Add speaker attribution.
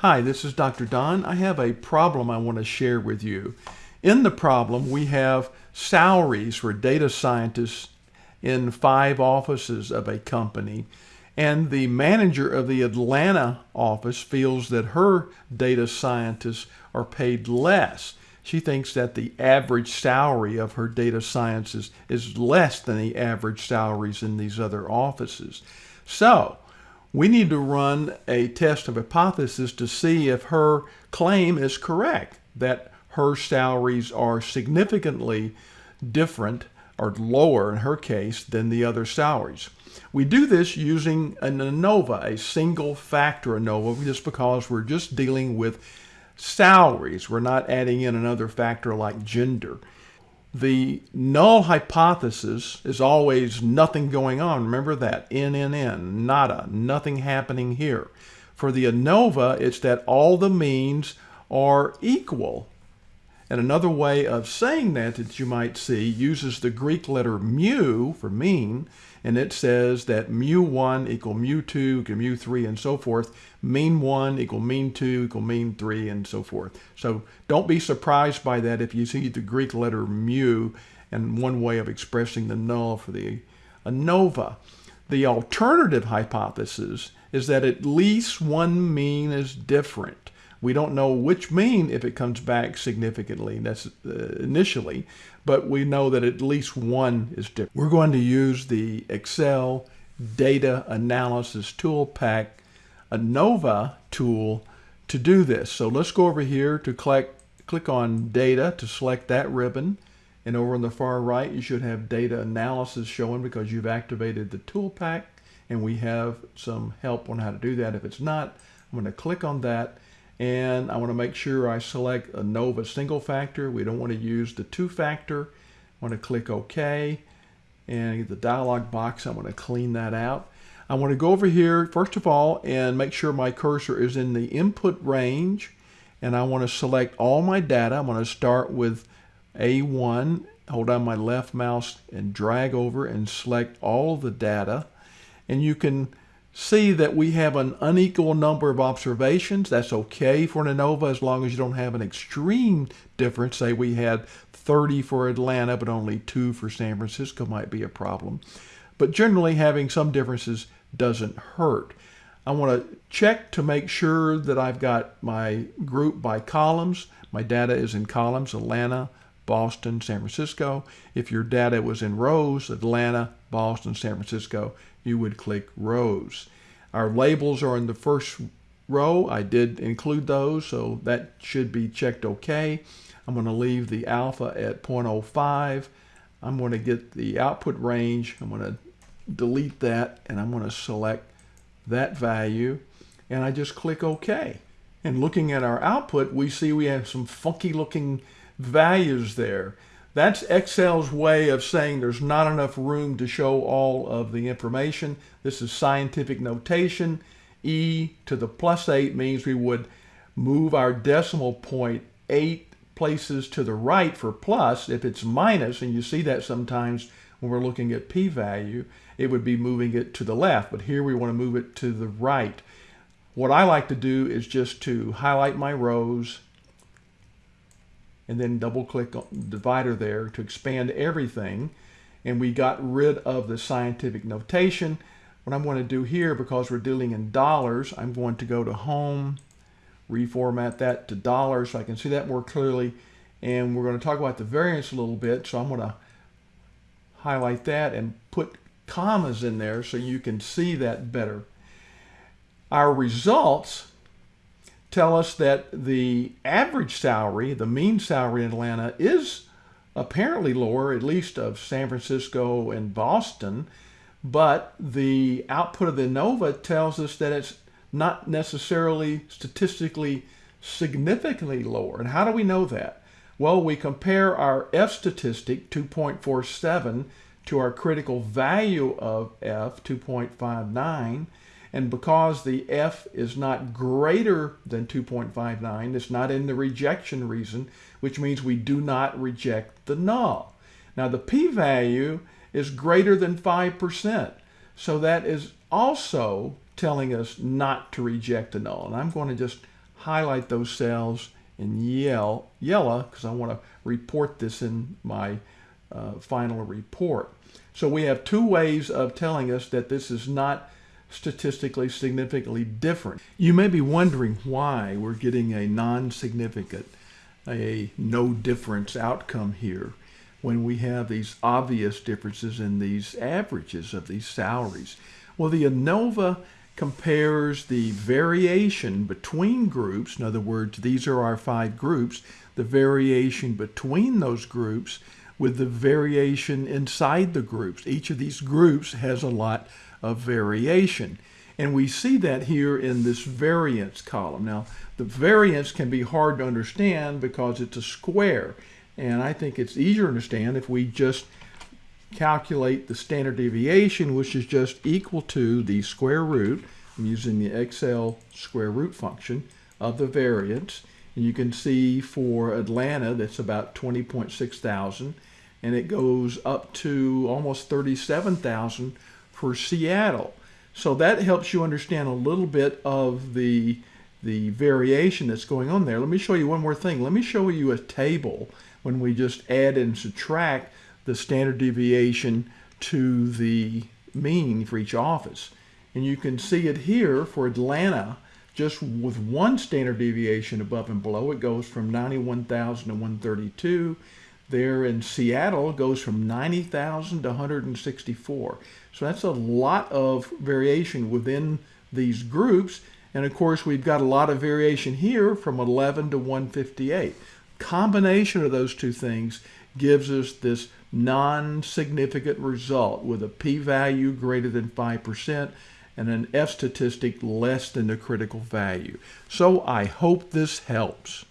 Speaker 1: Hi, this is Dr. Don. I have a problem I want to share with you. In the problem, we have salaries for data scientists in five offices of a company. And the manager of the Atlanta office feels that her data scientists are paid less. She thinks that the average salary of her data scientists is less than the average salaries in these other offices. So, we need to run a test of hypothesis to see if her claim is correct, that her salaries are significantly different or lower in her case than the other salaries. We do this using an ANOVA, a single factor ANOVA, just because we're just dealing with salaries. We're not adding in another factor like gender. The null hypothesis is always nothing going on. Remember that. N, N, N, nada, nothing happening here. For the ANOVA, it's that all the means are equal. And another way of saying that that you might see uses the Greek letter mu for mean, and it says that mu1 equal mu2 equal mu3 and so forth. Mean 1 equal mean 2 equal mean 3 and so forth. So don't be surprised by that if you see the Greek letter mu and one way of expressing the null for the ANOVA. The alternative hypothesis is that at least one mean is different. We don't know which mean if it comes back significantly that's, uh, initially, but we know that at least one is different. We're going to use the Excel Data Analysis Tool Pack ANOVA tool to do this. So let's go over here to click, click on Data to select that ribbon. And over on the far right, you should have Data Analysis showing because you've activated the tool pack. And we have some help on how to do that. If it's not, I'm going to click on that and I want to make sure I select ANOVA single factor. We don't want to use the two factor. I want to click OK and the dialog box, I want to clean that out. I want to go over here first of all and make sure my cursor is in the input range and I want to select all my data. I'm going to start with A1, hold down my left mouse and drag over and select all the data and you can see that we have an unequal number of observations. That's okay for an ANOVA as long as you don't have an extreme difference. Say we had 30 for Atlanta, but only two for San Francisco might be a problem. But generally having some differences doesn't hurt. I want to check to make sure that I've got my group by columns. My data is in columns, Atlanta, Boston, San Francisco. If your data was in rows, Atlanta, Boston, San Francisco, you would click rows. Our labels are in the first row. I did include those, so that should be checked okay. I'm going to leave the alpha at 0.05. I'm going to get the output range. I'm going to delete that, and I'm going to select that value, and I just click OK. And looking at our output, we see we have some funky looking values there. That's Excel's way of saying there's not enough room to show all of the information. This is scientific notation. E to the plus 8 means we would move our decimal point 8 places to the right for plus. If it's minus, and you see that sometimes when we're looking at p-value, it would be moving it to the left. But here we want to move it to the right. What I like to do is just to highlight my rows, and then double click on divider there to expand everything. And we got rid of the scientific notation. What I'm going to do here, because we're dealing in dollars, I'm going to go to home, reformat that to dollars so I can see that more clearly. And we're going to talk about the variance a little bit. So I'm going to highlight that and put commas in there so you can see that better. Our results tell us that the average salary, the mean salary in Atlanta, is apparently lower, at least of San Francisco and Boston, but the output of the ANOVA tells us that it's not necessarily statistically significantly lower. And how do we know that? Well, we compare our F statistic, 2.47, to our critical value of F, 2.59, and because the F is not greater than 2.59, it's not in the rejection reason, which means we do not reject the null. Now the p-value is greater than 5%. So that is also telling us not to reject the null. And I'm going to just highlight those cells in yellow yellow because I want to report this in my uh, final report. So we have two ways of telling us that this is not statistically significantly different. You may be wondering why we're getting a non-significant, a no difference outcome here when we have these obvious differences in these averages of these salaries. Well, the ANOVA compares the variation between groups. In other words, these are our five groups, the variation between those groups with the variation inside the groups. Each of these groups has a lot of variation. And we see that here in this variance column. Now, the variance can be hard to understand because it's a square. And I think it's easier to understand if we just calculate the standard deviation, which is just equal to the square root, I'm using the Excel square root function, of the variance. And you can see for Atlanta, that's about 20.6 thousand, and it goes up to almost 37,000 for Seattle. So that helps you understand a little bit of the, the variation that's going on there. Let me show you one more thing. Let me show you a table when we just add and subtract the standard deviation to the mean for each office. And you can see it here for Atlanta, just with one standard deviation above and below, it goes from 91,000 to 132. There in Seattle, goes from 90,000 to 164. So that's a lot of variation within these groups. And of course, we've got a lot of variation here from 11 to 158. Combination of those two things gives us this non-significant result with a p-value greater than 5% and an F statistic less than the critical value. So I hope this helps.